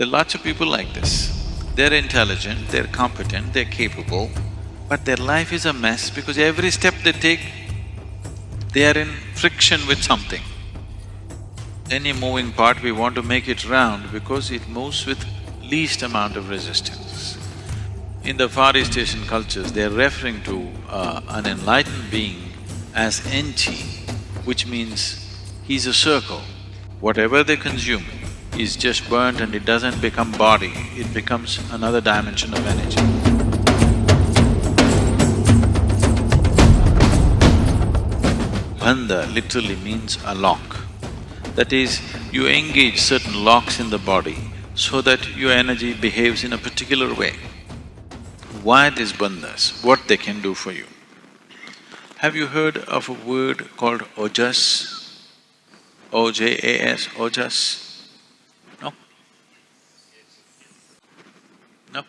There are lots of people like this. They're intelligent, they're competent, they're capable, but their life is a mess because every step they take, they are in friction with something. Any moving part, we want to make it round because it moves with least amount of resistance. In the Far East Asian cultures, they're referring to uh, an enlightened being as Enchi, which means he's a circle. Whatever they consume is just burnt and it doesn't become body, it becomes another dimension of energy. Bandha literally means a lock. That is, you engage certain locks in the body so that your energy behaves in a particular way. Why these bandhas? What they can do for you? Have you heard of a word called ojas? O-J-A-S, ojas? No?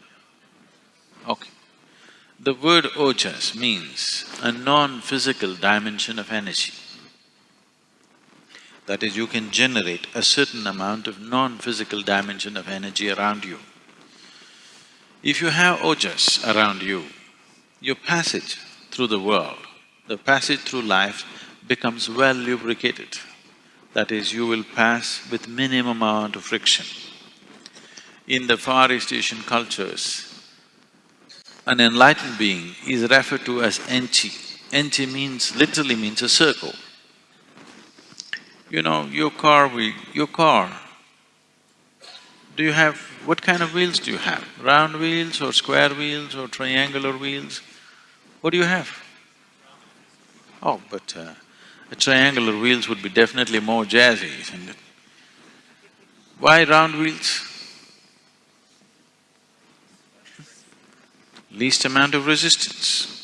Okay. The word ojas means a non-physical dimension of energy. That is, you can generate a certain amount of non-physical dimension of energy around you. If you have ojas around you, your passage through the world, the passage through life becomes well lubricated. That is, you will pass with minimum amount of friction. In the Far East Asian cultures, an enlightened being is referred to as Enchi. Enchi means… literally means a circle. You know, your car wheel, your car, do you have… what kind of wheels do you have? Round wheels or square wheels or triangular wheels? What do you have? Oh, but uh, a triangular wheels would be definitely more jazzy, isn't it? Why round wheels? Least amount of resistance.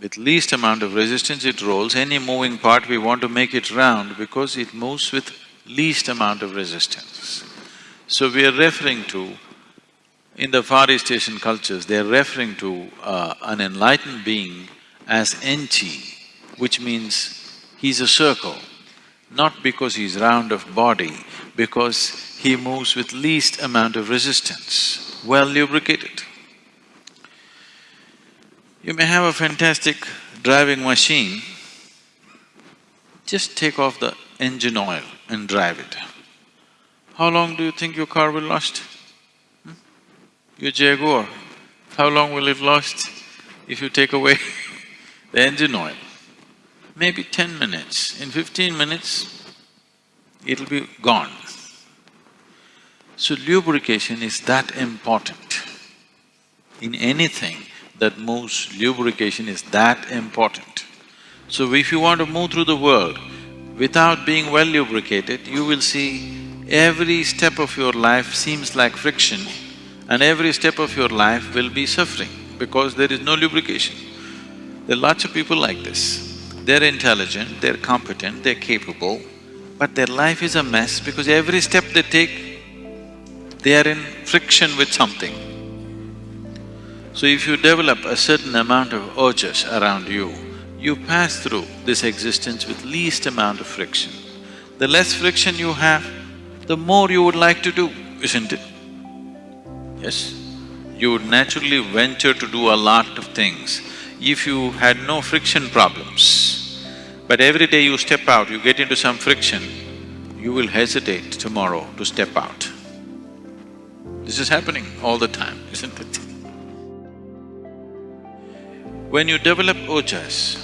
With least amount of resistance it rolls, any moving part we want to make it round because it moves with least amount of resistance. So we are referring to, in the Far East Asian cultures, they are referring to uh, an enlightened being as Enchi, which means he's a circle, not because he's round of body, because he moves with least amount of resistance, well lubricated. You may have a fantastic driving machine, just take off the engine oil and drive it. How long do you think your car will last? Hmm? Your Jaguar, how long will it last if you take away the engine oil? Maybe ten minutes. In fifteen minutes, it'll be gone. So lubrication is that important in anything that moves, lubrication is that important. So if you want to move through the world without being well lubricated, you will see every step of your life seems like friction and every step of your life will be suffering because there is no lubrication. There are lots of people like this. They're intelligent, they're competent, they're capable, but their life is a mess because every step they take, they are in friction with something. So if you develop a certain amount of ojas around you, you pass through this existence with least amount of friction. The less friction you have, the more you would like to do, isn't it? Yes? You would naturally venture to do a lot of things if you had no friction problems. But every day you step out, you get into some friction, you will hesitate tomorrow to step out. This is happening all the time, isn't it? When you develop ojas,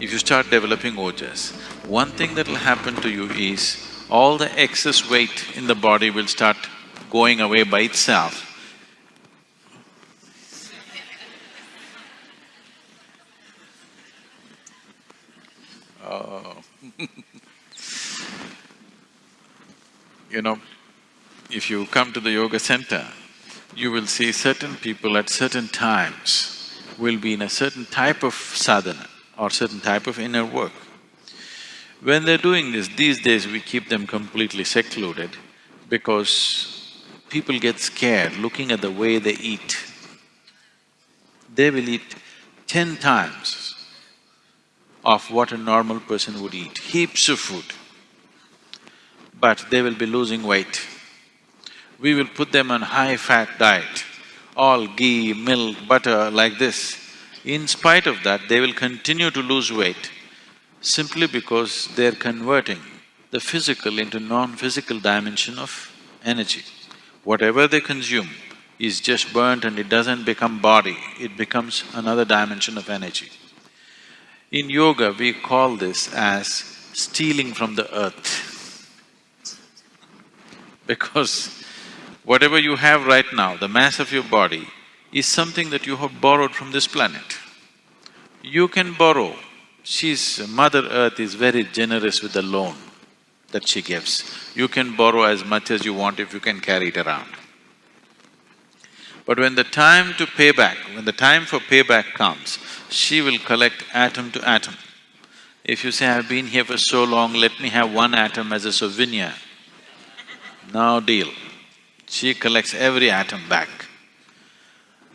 if you start developing ojas, one thing that'll happen to you is all the excess weight in the body will start going away by itself. Oh You know, if you come to the yoga center, you will see certain people at certain times will be in a certain type of sadhana or certain type of inner work. When they're doing this, these days we keep them completely secluded because people get scared looking at the way they eat. They will eat ten times of what a normal person would eat, heaps of food. but they will be losing weight. We will put them on high-fat diet, all ghee, milk, butter like this. In spite of that, they will continue to lose weight simply because they're converting the physical into non-physical dimension of energy. Whatever they consume is just burnt and it doesn't become body, it becomes another dimension of energy. In yoga, we call this as stealing from the earth. Because whatever you have right now, the mass of your body, is something that you have borrowed from this planet. You can borrow. She's… Mother Earth is very generous with the loan that she gives. You can borrow as much as you want if you can carry it around. But when the time to pay back, when the time for payback comes, she will collect atom to atom. If you say, I've been here for so long, let me have one atom as a souvenir, no deal. She collects every atom back.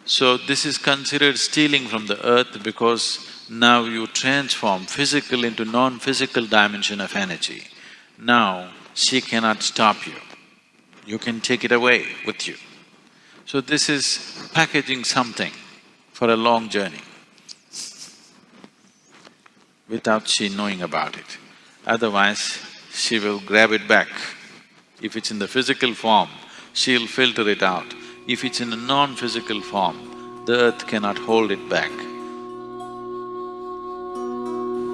So this is considered stealing from the earth because now you transform physical into non-physical dimension of energy. Now, she cannot stop you. You can take it away with you. So this is packaging something for a long journey without she knowing about it. Otherwise, she will grab it back. If it's in the physical form, she'll filter it out. If it's in a non-physical form, the earth cannot hold it back.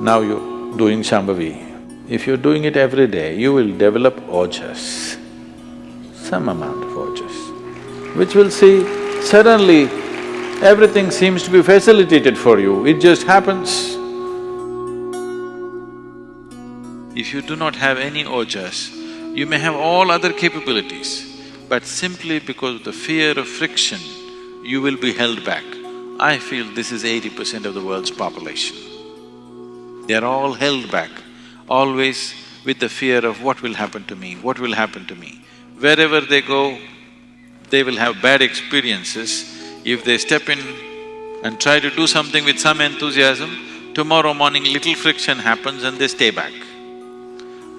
Now you're doing Shambhavi, if you're doing it every day, you will develop ojas, some amount of ojas, which will see suddenly everything seems to be facilitated for you, it just happens. If you do not have any ojas, you may have all other capabilities, but simply because of the fear of friction, you will be held back. I feel this is eighty percent of the world's population. They're all held back always with the fear of what will happen to me, what will happen to me. Wherever they go, they will have bad experiences. If they step in and try to do something with some enthusiasm, tomorrow morning little friction happens and they stay back.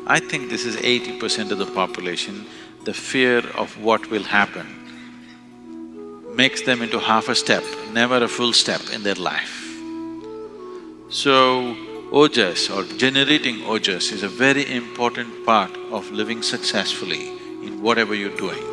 I think this is eighty percent of the population, the fear of what will happen makes them into half a step, never a full step in their life. So, Ojas or generating ojas is a very important part of living successfully in whatever you're doing.